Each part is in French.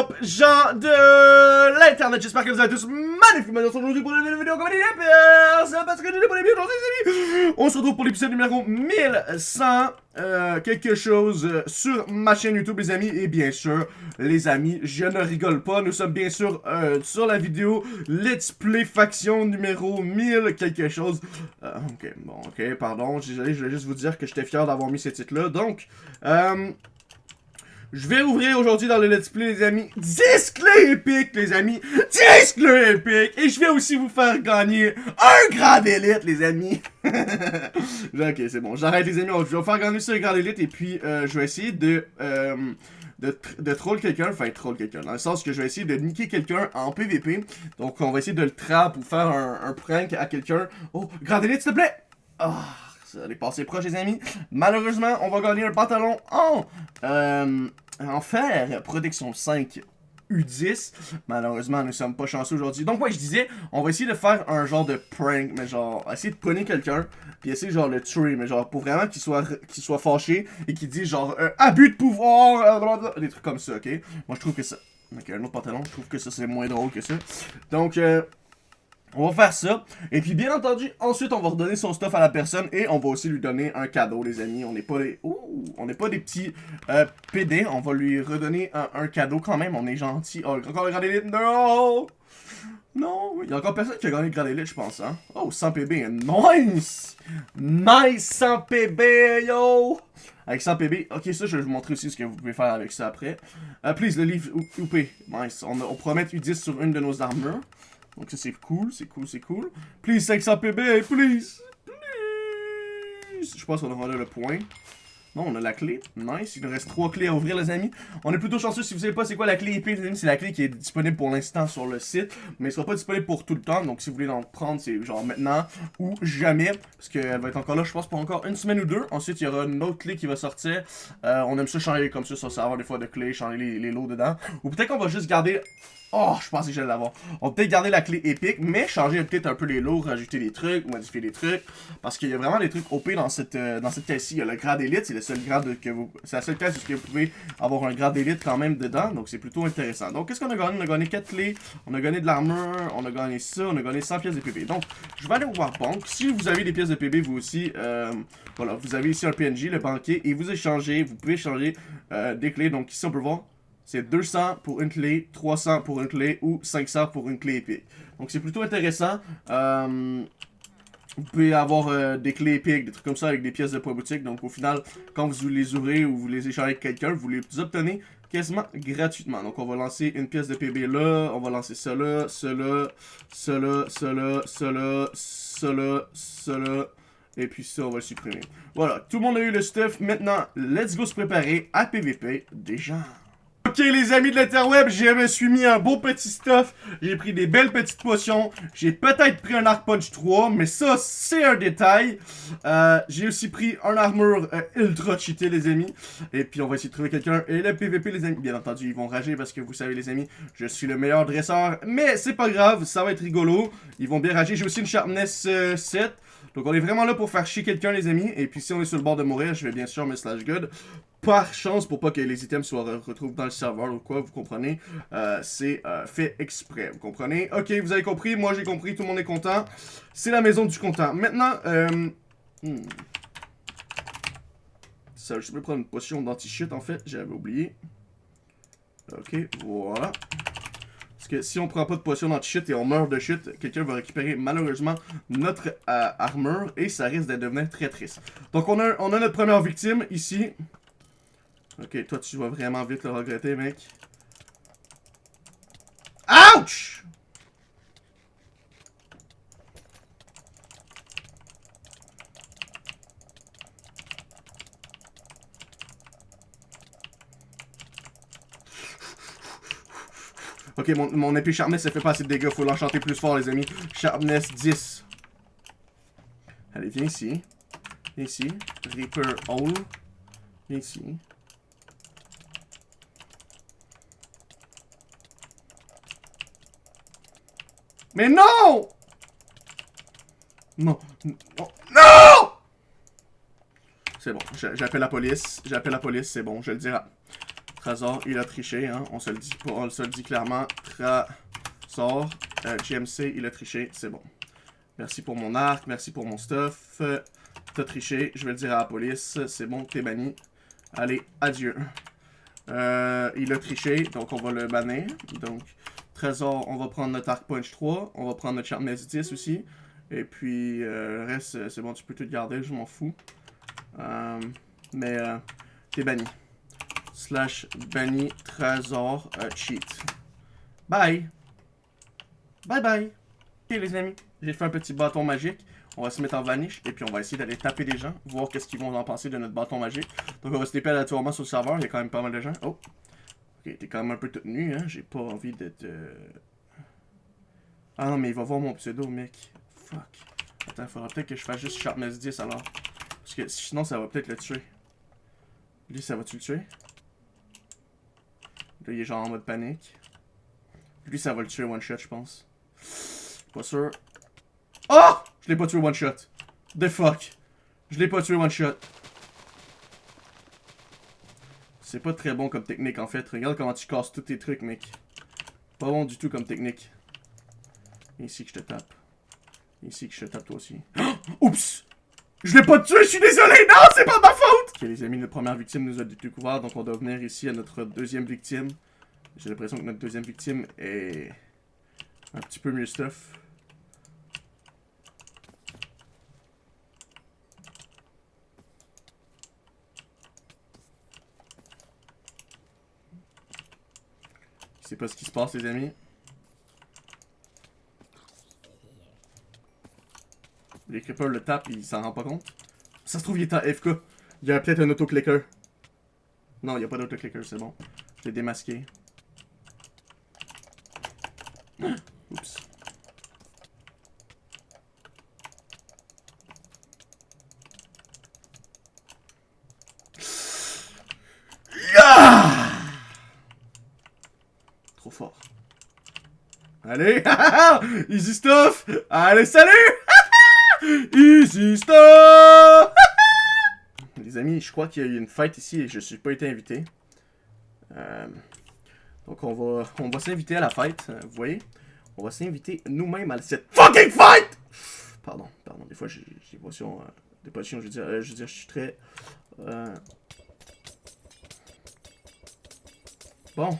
up, gens de l'internet? J'espère que vous allez tous magnifiquement aujourd'hui pour une nouvelle vidéo comme personne parce que j'ai les. On se retrouve pour l'épisode numéro 1100 euh, quelque chose sur ma chaîne YouTube, les amis. Et bien sûr, les amis, je ne rigole pas. Nous sommes bien sûr euh, sur la vidéo Let's Play Faction numéro 1000 quelque chose. Euh, ok, bon, ok, pardon. Je voulais juste vous dire que j'étais fier d'avoir mis ce titre-là. Donc, euh... Je vais ouvrir aujourd'hui dans le let's play, les amis, 10 clés épiques, les amis. 10 clés épiques. Et je vais aussi vous faire gagner un grade élite, les amis. ok, c'est bon. J'arrête, les amis. Je vais vous faire gagner ça, un grade élite. Et puis, euh, je vais essayer de... Euh, de, de troll quelqu'un, enfin troll quelqu'un, dans le sens que je vais essayer de niquer quelqu'un en PVP. Donc on va essayer de le trap ou faire un, prank à quelqu'un. Oh, grande élite, s'il te plaît! Ah, ça allait passer proche, les amis. Malheureusement, on va gagner un pantalon en, euh, en fer, protection 5. U10. Malheureusement, nous sommes pas chanceux aujourd'hui. Donc, ouais, je disais, on va essayer de faire un genre de prank, mais genre, essayer de pogner quelqu'un, puis essayer genre le tuer, mais genre, pour vraiment qu'il soit, qu'il soit fâché, et qu'il dise genre, euh, abus de pouvoir, euh, des trucs comme ça, ok? Moi, je trouve que ça... Ok, un autre pantalon, je trouve que ça, c'est moins drôle que ça. Donc, euh... On va faire ça. Et puis, bien entendu, ensuite, on va redonner son stuff à la personne et on va aussi lui donner un cadeau, les amis. On n'est pas des... Ouh, on n'est pas des petits euh, PD. On va lui redonner un, cadeau quand même. On est gentil. Oh, encore le grand élite. Non! Non! Il y a encore personne qui a gagné le grand élite, je pense, hein? Oh, 100 PB. Nice! Nice 100 PB, yo! Avec 100 PB. Ok, ça, je vais vous montrer aussi ce que vous pouvez faire avec ça après. Uh, please, le livre UP. Nice. On, on promet U10 sur une de nos armures. Donc ça c'est cool, c'est cool, c'est cool. Please 500 PB, please! Please! Je pense qu'on aura là le point. Non, on a la clé. Nice. Il nous reste trois clés à ouvrir, les amis. On est plutôt chanceux. Si vous savez pas c'est quoi la clé épée, les amis, c'est la clé qui est disponible pour l'instant sur le site. Mais elle sera pas disponible pour tout le temps. Donc, si vous voulez en prendre, c'est genre maintenant ou jamais. Parce qu'elle va être encore là, je pense, pour encore une semaine ou deux. Ensuite, il y aura une autre clé qui va sortir. Euh, on aime ça changer comme ça, ça savoir des fois de clés, changer les, les lots dedans. Ou peut-être qu'on va juste garder Oh, je pensais que j'allais l'avoir. On va peut-être garder la clé épique, mais changer peut-être un peu les lots, rajouter des trucs, modifier des trucs. Parce qu'il y a vraiment des trucs OP dans cette, euh, dans cette caisse-ci. Il y a le grade élite, c'est le seul grade que vous. C'est la seule caisse où vous pouvez avoir un grade élite quand même dedans. Donc c'est plutôt intéressant. Donc qu'est-ce qu'on a gagné? On a gagné 4 clés, on a gagné de l'armure, on a gagné ça, on a gagné 100 pièces de PB. Donc je vais aller au Warbank. Si vous avez des pièces de PB, vous aussi, euh, voilà, vous avez ici un PNJ, le banquier, et vous échangez, vous pouvez changer euh, des clés. Donc ici on peut voir c'est 200 pour une clé, 300 pour une clé ou 500 pour une clé épique. Donc c'est plutôt intéressant. Euh, vous pouvez avoir euh, des clés épiques, des trucs comme ça avec des pièces de poids boutique. Donc au final, quand vous les ouvrez ou vous les échangez avec quelqu'un, vous les obtenez quasiment gratuitement. Donc on va lancer une pièce de PB là, on va lancer cela, cela, cela, cela, cela, cela, cela. Et puis ça, on va le supprimer. Voilà, tout le monde a eu le stuff. Maintenant, let's go se préparer à PVP des gens. Ok les amis de l'interweb, je me suis mis un beau petit stuff, j'ai pris des belles petites potions, j'ai peut-être pris un Arc Punch 3, mais ça c'est un détail. Euh, j'ai aussi pris un armure euh, ultra cheaté les amis, et puis on va essayer de trouver quelqu'un. Et le PVP les amis, bien entendu ils vont rager parce que vous savez les amis, je suis le meilleur dresseur, mais c'est pas grave, ça va être rigolo, ils vont bien rager. J'ai aussi une Sharpness euh, 7, donc on est vraiment là pour faire chier quelqu'un les amis, et puis si on est sur le bord de mourir, je vais bien sûr me slash good par chance pour pas que les items soient retrouvés dans le serveur ou quoi, vous comprenez, euh, c'est euh, fait exprès, vous comprenez? Ok, vous avez compris, moi j'ai compris, tout le monde est content. C'est la maison du content. Maintenant, euh... Hmm. Ça, je vais prendre une potion d'anti-shit en fait, j'avais oublié. Ok, voilà. Parce que si on prend pas de potion d'anti-shit et on meurt de shit, quelqu'un va récupérer malheureusement notre euh, armure et ça risque de devenir très triste. Donc on a, on a notre première victime ici. Ok, toi, tu vas vraiment vite le regretter, mec. Ouch! Ok, mon, mon épée Sharpness, ça fait pas assez de dégâts. Faut l'enchanter plus fort, les amis. Sharpness 10. Allez, viens ici. Viens ici. Reaper Hole. Viens ici. Mais non Non. Non, non C'est bon, j'appelle la police. J'appelle la police, c'est bon, je le dirai. Trésor, il a triché, hein. On se le dit on le clairement. Trésor, euh, GMC, il a triché, c'est bon. Merci pour mon arc, merci pour mon stuff. T'as triché, je vais le dire à la police. C'est bon, t'es banni. Allez, adieu. Euh, il a triché, donc on va le bannir. Donc, Trésor, on va prendre notre Arc Punch 3. On va prendre notre Sharpness 10 aussi. Et puis, euh, le reste, c'est bon, tu peux tout garder, je m'en fous. Mais, t'es banni. Slash banni Trésor cheat. Bye! Bye bye! Ok les amis, j'ai fait un petit bâton magique. On va se mettre en vanish et puis on va essayer d'aller taper des gens, voir qu'est-ce qu'ils vont en penser de notre bâton magique. Donc on va se taper aléatoirement sur le serveur, il y a quand même pas mal de gens. Oh! Ok, t'es quand même un peu toute nue, hein, j'ai pas envie d'être... Euh... Ah non, mais il va voir mon pseudo, mec. Fuck. Attends, faudra peut-être que je fasse juste Sharpness 10 alors. Parce que sinon, ça va peut-être le tuer. Lui, ça va-tu le tuer? Là, il est genre en mode panique. Lui, ça va le tuer one shot, je pense. Pas sûr. Oh! Je l'ai pas tué one shot. The fuck? Je l'ai pas tué one shot. C'est pas très bon comme technique en fait. Regarde comment tu casses tous tes trucs, mec. Pas bon du tout comme technique. Ici que je te tape. Ici que je te tape toi aussi. Oups! Je l'ai pas tué, je suis désolé! Non, c'est pas ma faute! Ok, les amis, notre première victime nous a découvert, donc on doit venir ici à notre deuxième victime. J'ai l'impression que notre deuxième victime est un petit peu mieux stuff. Je sais pas ce qui se passe, les amis. Les creepers le tapent, il s'en rend pas compte. Ça se trouve, il est en FK. Il y a peut-être un autoclicker. Non, il n'y a pas d'autoclicker, c'est bon. Je l'ai démasqué. Oups. Yeah! Trop fort. Allez, easy stuff. Allez, salut. Easy. Les amis, je crois qu'il y a eu une fête ici et je suis pas été invité. Euh, donc on va, on va s'inviter à la fête, euh, vous voyez. On va s'inviter nous-mêmes à cette fucking fight. Pardon, pardon, des fois j'ai des potions, euh, des potions, je veux dire, je veux dire, je suis très... Bon,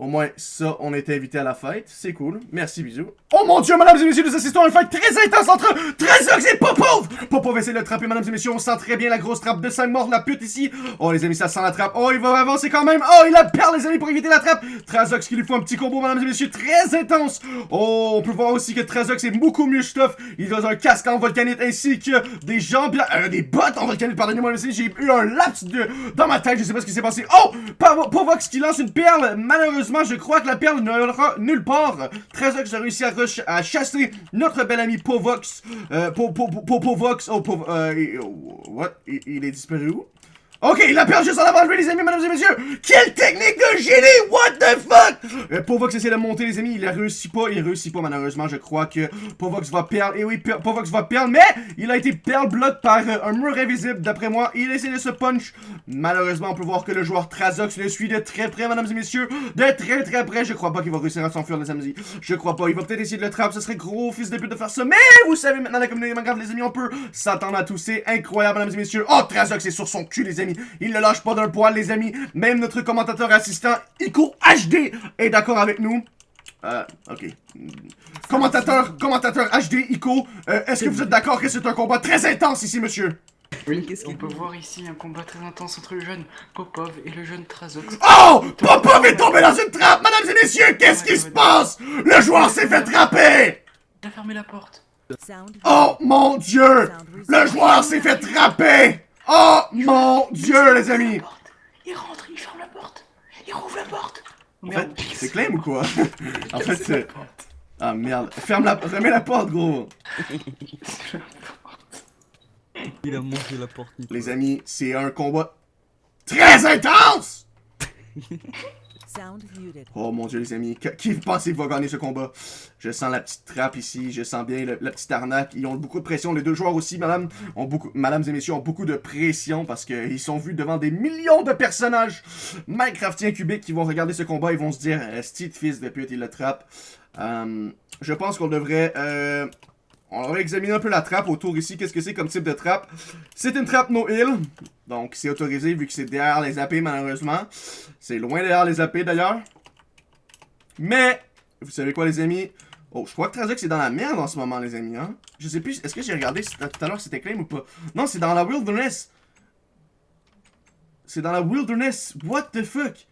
au moins, ça, on était invité à la fête. C'est cool. Merci, bisous. Oh mon dieu, mesdames et messieurs, nous assistons à une fête très intense entre Trezox et Popov! Popov essaie de le trapper, mesdames et messieurs. On sent très bien la grosse trappe de 5 morts la pute ici. Oh, les amis, ça sent la trappe. Oh, il va avancer quand même. Oh, il a perdu, les amis, pour éviter la trappe. Trezox qui lui faut un petit combo, mesdames et messieurs, très intense. Oh, on peut voir aussi que Trezox est beaucoup mieux stuff. Il a un casque en volcanite ainsi que des jambes, euh, des bottes en volcanite. Pardonnez-moi, j'ai eu un laps de... dans ma tête. Je sais pas ce qui s'est passé. Oh, Povox qui lance une perle, malheureusement je crois que la perle n'aura nulle part. Trezox a réussi à, à, chasser notre bel ami Povox. Euh, Povox. Oh, euh, what? il est disparu où? Ok, il a perdu juste en avant de lui, les amis, mesdames et messieurs. Quelle technique de génie, what the fuck? Euh, Povox essaie de monter, les amis, il a réussi pas, il réussit pas, malheureusement, je crois que Povox va perdre, et oui, Povox va perdre, mais il a été perdre block par euh, un mur invisible, d'après moi, il essaie de se punch. Malheureusement, on peut voir que le joueur Trazox le suit de très près, mesdames et messieurs, de très très près, je crois pas qu'il va réussir à s'enfuir, les amis, je crois pas, il va peut-être essayer de le trapper, ce serait gros fils de pute de faire ça, mais vous savez, maintenant, la communauté Minecraft, les amis, on peut s'attendre à tout, c'est incroyable, mesdames et messieurs, oh, Trazox est sur son cul, les amis, il ne lâche pas d'un poil, les amis. Même notre commentateur assistant, Ico HD, est d'accord avec nous. Euh, ok. Commentateur, commentateur HD, Ico, euh, est-ce que vous êtes d'accord que c'est un combat très intense ici, monsieur? Oui, qu'est-ce qu'on peut voir ici un combat très intense entre le jeune Popov et le jeune Trazox. Oh Popov est tombé dans une trappe, mesdames et messieurs Qu'est-ce qui se passe? Le joueur s'est fait trapper Il a fermé la porte. Oh mon dieu Le joueur s'est fait trapper Oh mon dieu, les amis Il rentre, il ferme la porte. Il rouvre la porte. En fait, c'est claim ou quoi? En fait, c'est... Ah merde. Ferme la... Remets la porte, gros. il a monté la porte. Les amis, c'est un combat très intense. Oh mon dieu les amis, qui pensez va gagner ce combat? Je sens la petite trappe ici, je sens bien la petite arnaque. Ils ont beaucoup de pression, les deux joueurs aussi, madame, ont beaucoup, mesdames et messieurs, ont beaucoup de pression parce qu'ils sont vus devant des millions de personnages Minecraftiens cubiques qui vont regarder ce combat et vont se dire, euh, Steve fils de pute, il le trappe. Euh, je pense qu'on devrait... euh, on devrait examiner un peu la trappe autour ici. Qu'est-ce que c'est comme type de trappe? C'est une trappe no hill. Donc, c'est autorisé vu que c'est derrière les AP, malheureusement. C'est loin derrière les AP, d'ailleurs. Mais, vous savez quoi, les amis? Oh, je crois que Trazox est dans la merde en ce moment, les amis, hein? Je sais plus, est-ce que j'ai regardé tout à l'heure c'était claim ou pas? Non, c'est dans la wilderness. C'est dans la wilderness. What the fuck?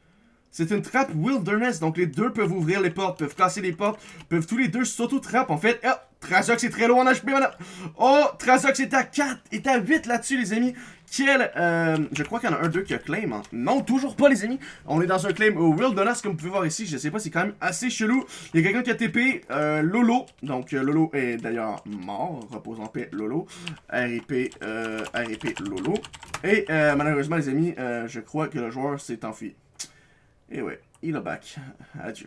C'est une trappe wilderness, donc les deux peuvent ouvrir les portes, peuvent casser les portes, peuvent tous les deux s'auto-trappe en fait. Oh, Trazox est très loin en HP maintenant. Oh, Trazox est à 4, est à 8 là-dessus les amis. Quel, euh, je crois qu'il y en a un, deux qui a claim. hein. Non, toujours pas les amis. On est dans un claim au wilderness comme vous pouvez voir ici. Je sais pas, c'est quand même assez chelou. Il y a quelqu'un qui a TP, euh, Lolo. Donc euh, Lolo est d'ailleurs mort. Repose en paix, Lolo. RIP, RIP, Lolo. Et malheureusement les amis, je crois que le joueur s'est enfui. Et ouais, il est back. Adieu.